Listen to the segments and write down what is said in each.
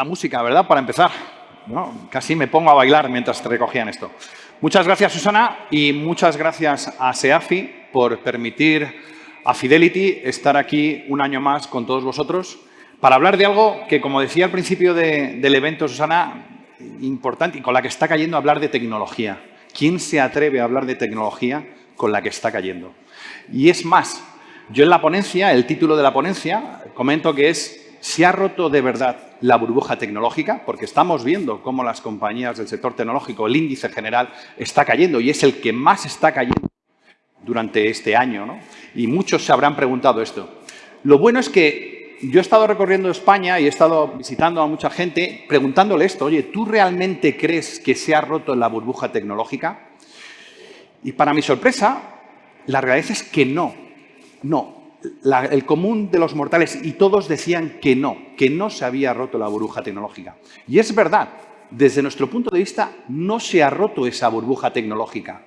la música, ¿verdad? Para empezar. Casi me pongo a bailar mientras recogían esto. Muchas gracias, Susana, y muchas gracias a SEAFI por permitir a Fidelity estar aquí un año más con todos vosotros para hablar de algo que, como decía al principio del evento, Susana, importante y con la que está cayendo, hablar de tecnología. ¿Quién se atreve a hablar de tecnología con la que está cayendo? Y es más, yo en la ponencia, el título de la ponencia, comento que es ¿Se ha roto de verdad la burbuja tecnológica? Porque estamos viendo cómo las compañías del sector tecnológico, el índice general, está cayendo y es el que más está cayendo durante este año. ¿no? Y muchos se habrán preguntado esto. Lo bueno es que yo he estado recorriendo España y he estado visitando a mucha gente preguntándole esto. Oye, ¿tú realmente crees que se ha roto la burbuja tecnológica? Y para mi sorpresa, la realidad es que no. No, el común de los mortales y todos decían que no, que no se había roto la burbuja tecnológica. Y es verdad, desde nuestro punto de vista no se ha roto esa burbuja tecnológica.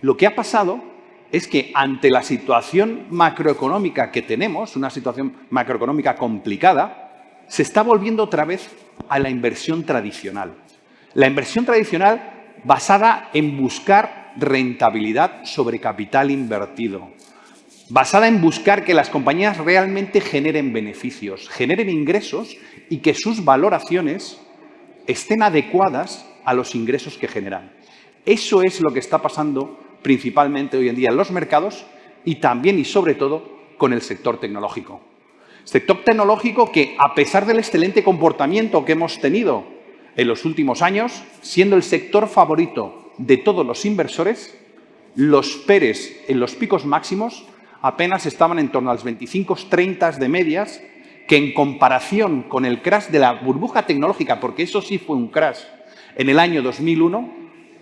Lo que ha pasado es que ante la situación macroeconómica que tenemos, una situación macroeconómica complicada, se está volviendo otra vez a la inversión tradicional. La inversión tradicional basada en buscar rentabilidad sobre capital invertido basada en buscar que las compañías realmente generen beneficios, generen ingresos y que sus valoraciones estén adecuadas a los ingresos que generan. Eso es lo que está pasando principalmente hoy en día en los mercados y también y sobre todo con el sector tecnológico. Sector tecnológico que, a pesar del excelente comportamiento que hemos tenido en los últimos años, siendo el sector favorito de todos los inversores, los PERES en los picos máximos apenas estaban en torno a los 25-30 de medias, que en comparación con el crash de la burbuja tecnológica, porque eso sí fue un crash, en el año 2001,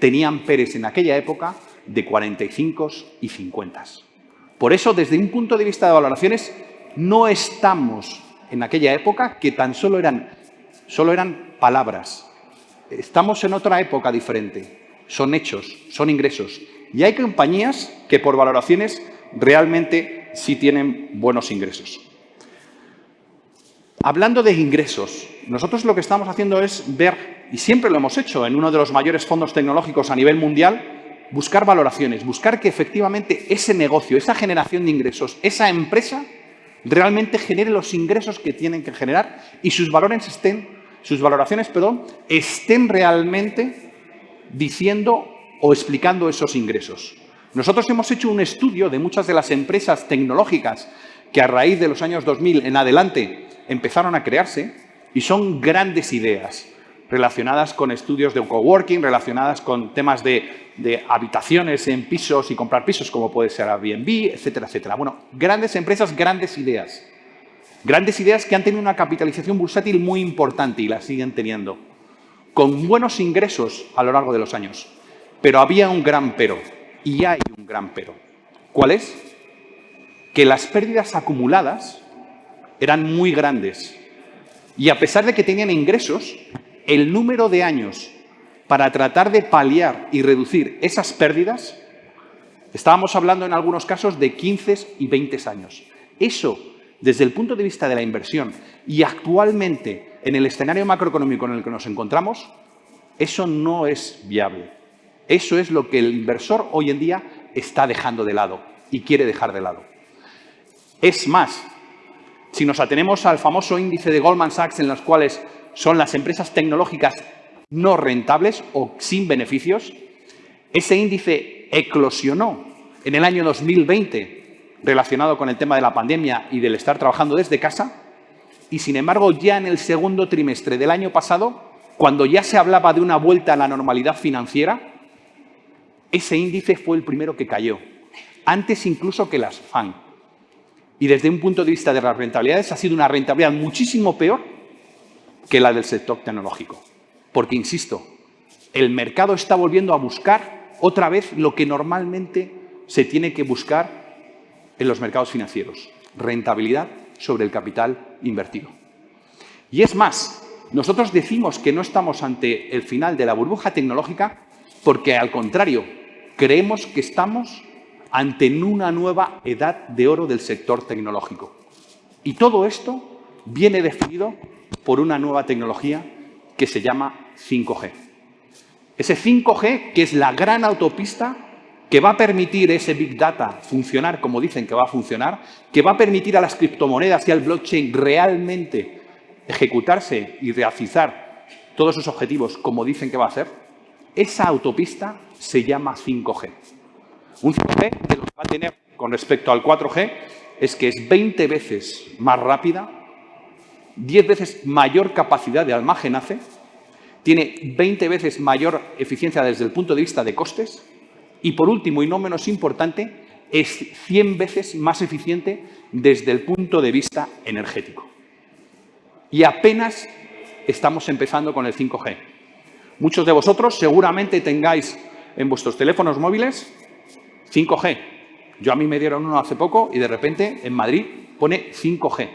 tenían Pérez en aquella época de 45 y 50. Por eso, desde un punto de vista de valoraciones, no estamos en aquella época que tan solo eran, solo eran palabras. Estamos en otra época diferente. Son hechos, son ingresos. Y hay compañías que por valoraciones realmente sí tienen buenos ingresos. Hablando de ingresos, nosotros lo que estamos haciendo es ver, y siempre lo hemos hecho en uno de los mayores fondos tecnológicos a nivel mundial, buscar valoraciones, buscar que efectivamente ese negocio, esa generación de ingresos, esa empresa realmente genere los ingresos que tienen que generar y sus valores estén, sus valoraciones, perdón, estén realmente diciendo o explicando esos ingresos. Nosotros hemos hecho un estudio de muchas de las empresas tecnológicas que a raíz de los años 2000 en adelante empezaron a crearse y son grandes ideas relacionadas con estudios de coworking, relacionadas con temas de, habitaciones en pisos y comprar pisos, como puede ser Airbnb, etcétera, etcétera. Bueno, grandes empresas, grandes ideas. Grandes ideas que han tenido una capitalización bursátil muy importante y la siguen teniendo, con buenos ingresos a lo largo de los años. Pero había un gran pero. Y hay un gran pero. ¿Cuál es? Que las pérdidas acumuladas eran muy grandes. Y a pesar de que tenían ingresos, el número de años para tratar de paliar y reducir esas pérdidas, estábamos hablando en algunos casos de 15 y 20 años. Eso, desde el punto de vista de la inversión y actualmente en el escenario macroeconómico en el que nos encontramos, eso no es viable. Eso es lo que el inversor hoy en día está dejando de lado y quiere dejar de lado. Es más, si nos atenemos al famoso índice de Goldman Sachs en los cuales son las empresas tecnológicas no rentables o sin beneficios, ese índice eclosionó en el año 2020 relacionado con el tema de la pandemia y del estar trabajando desde casa y, sin embargo, ya en el segundo trimestre del año pasado, cuando ya se hablaba de una vuelta a la normalidad financiera, ese índice fue el primero que cayó, antes incluso que las FAN. Y desde un punto de vista de las rentabilidades ha sido una rentabilidad muchísimo peor que la del sector tecnológico. Porque, insisto, el mercado está volviendo a buscar otra vez lo que normalmente se tiene que buscar en los mercados financieros, rentabilidad sobre el capital invertido. Y es más, nosotros decimos que no estamos ante el final de la burbuja tecnológica porque, al contrario, creemos que estamos ante una nueva edad de oro del sector tecnológico. Y todo esto viene definido por una nueva tecnología que se llama 5G. Ese 5G que es la gran autopista que va a permitir ese Big Data funcionar como dicen que va a funcionar, que va a permitir a las criptomonedas y al blockchain realmente ejecutarse y realizar todos sus objetivos como dicen que va a hacer, esa autopista se llama 5G. Un 5G que lo que va a tener con respecto al 4G es que es 20 veces más rápida, 10 veces mayor capacidad de almacenaje, tiene 20 veces mayor eficiencia desde el punto de vista de costes y, por último y no menos importante, es 100 veces más eficiente desde el punto de vista energético. Y apenas estamos empezando con el 5G. Muchos de vosotros seguramente tengáis en vuestros teléfonos móviles 5G. Yo a mí me dieron uno hace poco y de repente en Madrid pone 5G.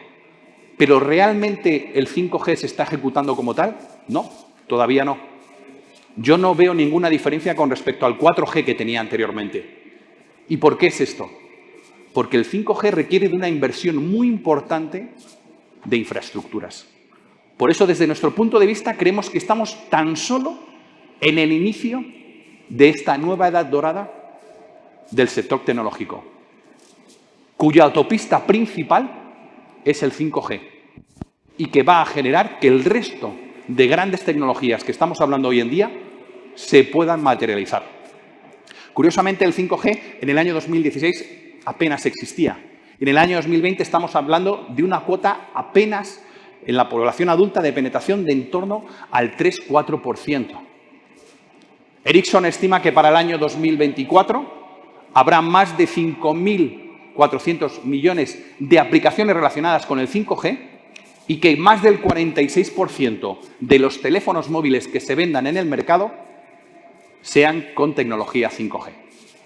¿Pero realmente el 5G se está ejecutando como tal? No, todavía no. Yo no veo ninguna diferencia con respecto al 4G que tenía anteriormente. ¿Y por qué es esto? Porque el 5G requiere de una inversión muy importante de infraestructuras. Por eso, desde nuestro punto de vista, creemos que estamos tan solo en el inicio de esta nueva edad dorada del sector tecnológico, cuya autopista principal es el 5G y que va a generar que el resto de grandes tecnologías que estamos hablando hoy en día se puedan materializar. Curiosamente, el 5G en el año 2016 apenas existía. En el año 2020 estamos hablando de una cuota apenas en la población adulta de penetración de en torno al 3-4%. Ericsson estima que para el año 2024 habrá más de 5.400 millones de aplicaciones relacionadas con el 5G y que más del 46% de los teléfonos móviles que se vendan en el mercado sean con tecnología 5G.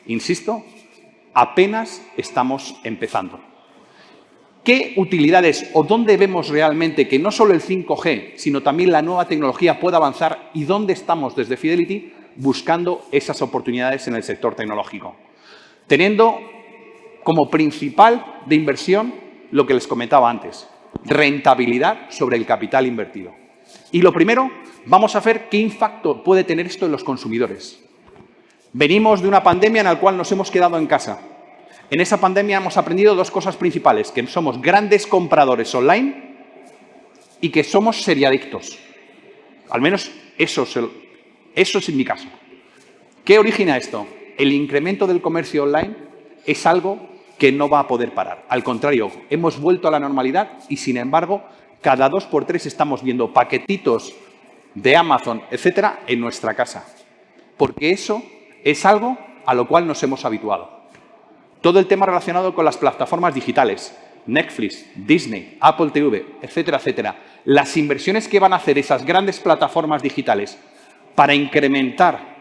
Insisto, apenas estamos empezando. ¿Qué utilidades o dónde vemos realmente que no solo el 5G, sino también la nueva tecnología pueda avanzar y dónde estamos desde Fidelity buscando esas oportunidades en el sector tecnológico? Teniendo como principal de inversión lo que les comentaba antes, rentabilidad sobre el capital invertido. Y lo primero, vamos a ver qué impacto puede tener esto en los consumidores. Venimos de una pandemia en la cual nos hemos quedado en casa en esa pandemia hemos aprendido dos cosas principales, que somos grandes compradores online y que somos seriadictos. Al menos eso, es en mi caso. ¿Qué origina esto? El incremento del comercio online es algo que no va a poder parar. Al contrario, hemos vuelto a la normalidad y, sin embargo, cada dos por tres estamos viendo paquetitos de Amazon, etcétera, en nuestra casa. Porque eso es algo a lo cual nos hemos habituado. Todo el tema relacionado con las plataformas digitales, Netflix, Disney, Apple TV, etcétera, etcétera. Las inversiones que van a hacer esas grandes plataformas digitales para incrementar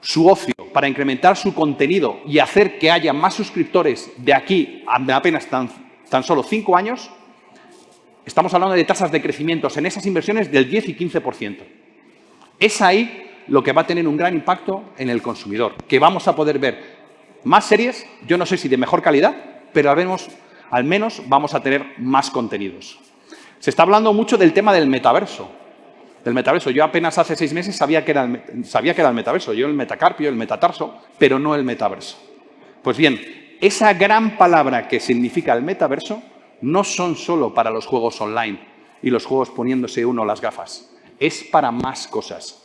su ocio, para incrementar su contenido y hacer que haya más suscriptores de aquí a apenas tan, tan solo cinco años, estamos hablando de tasas de crecimiento en esas inversiones del 10 y 15%. Es ahí lo que va a tener un gran impacto en el consumidor, que vamos a poder ver más series, yo no sé si de mejor calidad, pero al menos, vamos a tener más contenidos. Se está hablando mucho del tema del metaverso. Del metaverso. Yo apenas hace seis meses sabía que era el, el metaverso. Yo el metacarpio, el metatarso, pero no el metaverso. Pues bien, esa gran palabra que significa el metaverso no son solo para los juegos online y los juegos poniéndose uno las gafas. Es para más cosas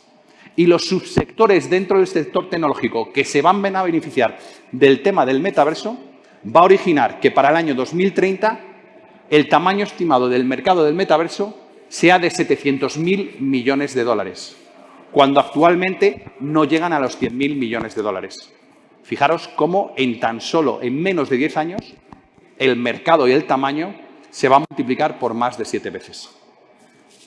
y los subsectores dentro del sector tecnológico que se van a beneficiar del tema del metaverso va a originar que para el año 2030 el tamaño estimado del mercado del metaverso sea de 700.000 millones de dólares, cuando actualmente no llegan a los 100.000 millones de dólares. Fijaros cómo en tan solo, en menos de 10 años, el mercado y el tamaño se va a multiplicar por más de siete veces.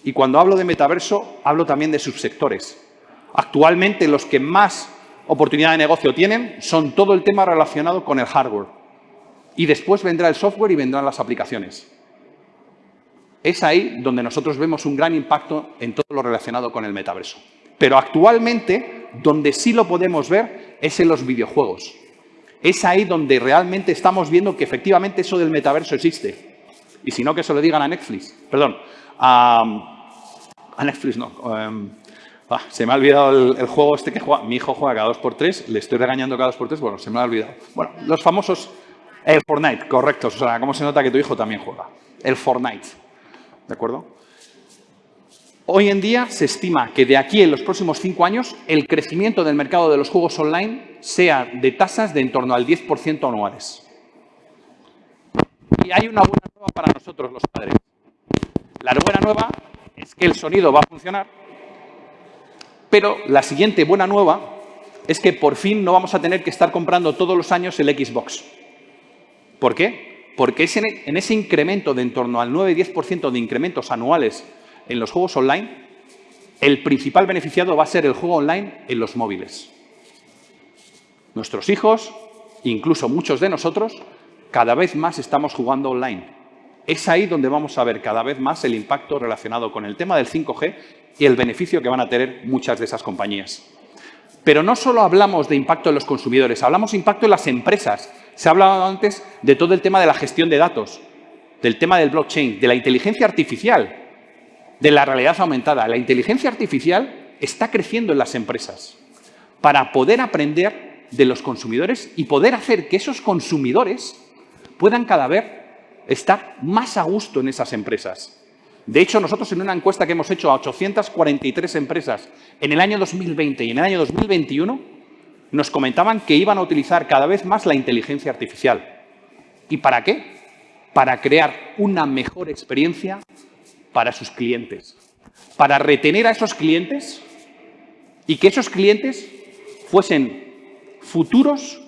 Y cuando hablo de metaverso, hablo también de subsectores. Actualmente los que más oportunidad de negocio tienen son todo el tema relacionado con el hardware. Y después vendrá el software y vendrán las aplicaciones. Es ahí donde nosotros vemos un gran impacto en todo lo relacionado con el metaverso. Pero actualmente, donde sí lo podemos ver es en los videojuegos. Es ahí donde realmente estamos viendo que efectivamente eso del metaverso existe. Y si no, que se lo digan a Netflix. Perdón, a, Netflix no. Em, ah, se me ha olvidado el, juego este que juega. Mi hijo juega cada 2x3, le estoy regañando cada 2x3, bueno, se me ha olvidado. Bueno, los famosos... El Fortnite, correcto, O sea, ¿Cómo se nota que tu hijo también juega? El Fortnite, ¿de acuerdo? Hoy en día se estima que de aquí en los próximos cinco años el crecimiento del mercado de los juegos online sea de tasas de en torno al 10% anuales. Y hay una buena nueva para nosotros los padres. La buena nueva es que el sonido va a funcionar, pero la siguiente buena nueva es que por fin no vamos a tener que estar comprando todos los años el Xbox. ¿Por qué? Porque en ese incremento de en torno al 9-10% de incrementos anuales en los juegos online, el principal beneficiado va a ser el juego online en los móviles. Nuestros hijos, incluso muchos de nosotros, cada vez más estamos jugando online. Es ahí donde vamos a ver cada vez más el impacto relacionado con el tema del 5G y el beneficio que van a tener muchas de esas compañías. Pero no solo hablamos de impacto en los consumidores, hablamos de impacto en las empresas. Se ha hablado antes de todo el tema de la gestión de datos, del tema del blockchain, de la inteligencia artificial, de la realidad aumentada. La inteligencia artificial está creciendo en las empresas para poder aprender de los consumidores y poder hacer que esos consumidores puedan cada vez estar más a gusto en esas empresas. De hecho, nosotros en una encuesta que hemos hecho a 843 empresas en el año 2020 y en el año 2021, nos comentaban que iban a utilizar cada vez más la inteligencia artificial. ¿Y para qué? Para crear una mejor experiencia para sus clientes, para retener a esos clientes y que esos clientes fuesen futuros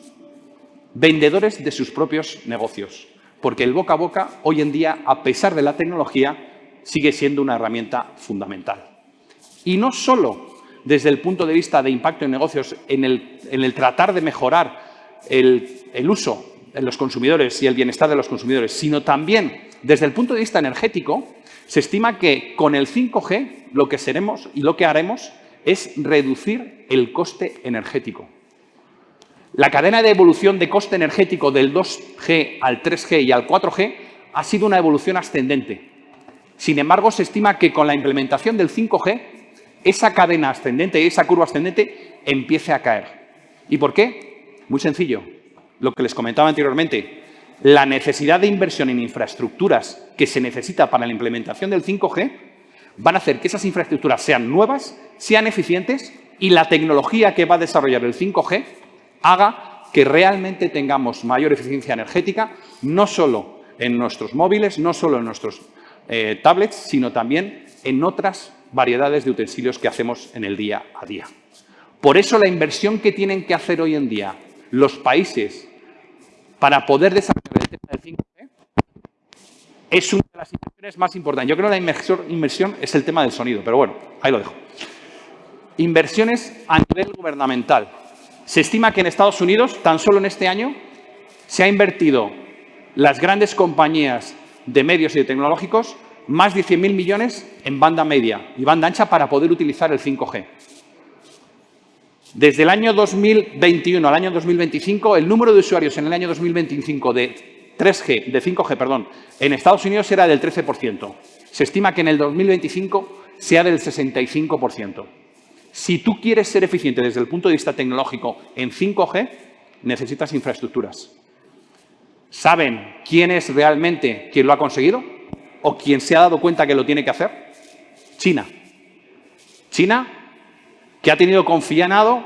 vendedores de sus propios negocios. Porque el boca a boca, hoy en día, a pesar de la tecnología, sigue siendo una herramienta fundamental. Y no solo desde el punto de vista de impacto en negocios, en el, tratar de mejorar el, el uso de los consumidores y el bienestar de los consumidores, sino también desde el punto de vista energético, se estima que con el 5G lo que seremos y lo que haremos es reducir el coste energético. La cadena de evolución de coste energético del 2G al 3G y al 4G ha sido una evolución ascendente. Sin embargo, se estima que con la implementación del 5G, esa cadena ascendente, esa curva ascendente, empiece a caer. ¿Y por qué? Muy sencillo. Lo que les comentaba anteriormente, la necesidad de inversión en infraestructuras que se necesita para la implementación del 5G van a hacer que esas infraestructuras sean nuevas, sean eficientes y la tecnología que va a desarrollar el 5G haga que realmente tengamos mayor eficiencia energética, no solo en nuestros móviles, no solo en nuestros eh, tablets, sino también en otras variedades de utensilios que hacemos en el día a día. Por eso la inversión que tienen que hacer hoy en día los países para poder desarrollar el tema del 5G es una de las inversiones más importantes. Yo creo que la inversión, inversión es el tema del sonido, pero bueno, ahí lo dejo. Inversiones a nivel gubernamental. Se estima que en Estados Unidos, tan solo en este año, se ha invertido las grandes compañías de medios y de tecnológicos más de 100.000 millones en banda media y banda ancha para poder utilizar el 5G. Desde el año 2021 al año 2025, el número de usuarios en el año 2025 de 3G, de 5G, perdón, en Estados Unidos era del 13%. Se estima que en el 2025 sea del 65%. Si tú quieres ser eficiente desde el punto de vista tecnológico en 5G, necesitas infraestructuras. ¿Saben quién es realmente quien lo ha conseguido? ¿O quien se ha dado cuenta que lo tiene que hacer? China. China que ha tenido confinado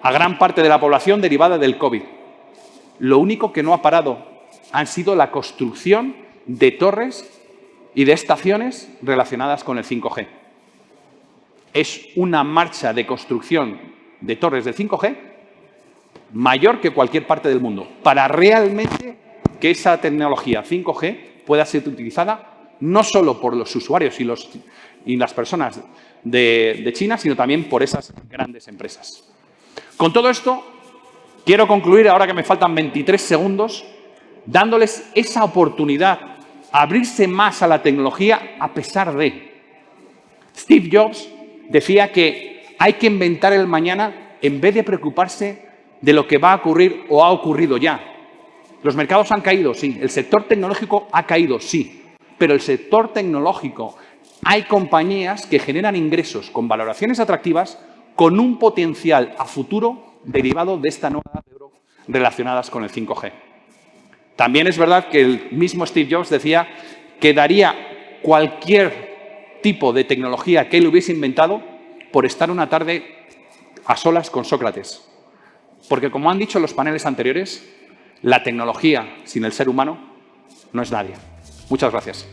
a gran parte de la población derivada del COVID. Lo único que no ha parado han sido la construcción de torres y de estaciones relacionadas con el 5G. Es una marcha de construcción de torres de 5G mayor que cualquier parte del mundo, para realmente que esa tecnología 5G pueda ser utilizada no solo por los usuarios y, los, y las personas de, China, sino también por esas grandes empresas. Con todo esto, quiero concluir, ahora que me faltan 23 segundos, dándoles esa oportunidad abrirse más a la tecnología a pesar de. Steve Jobs decía que hay que inventar el mañana en vez de preocuparse de lo que va a ocurrir o ha ocurrido ya. Los mercados han caído, sí. El sector tecnológico ha caído, sí. pero el sector tecnológico, hay compañías que generan ingresos con valoraciones atractivas con un potencial a futuro derivado de esta nueva relacionadas con el 5G. También es verdad que el mismo Steve Jobs decía que daría cualquier tipo de tecnología que él hubiese inventado por estar una tarde a solas con Sócrates. Porque como han dicho los paneles anteriores, la tecnología sin el ser humano no es nadie. Muchas gracias.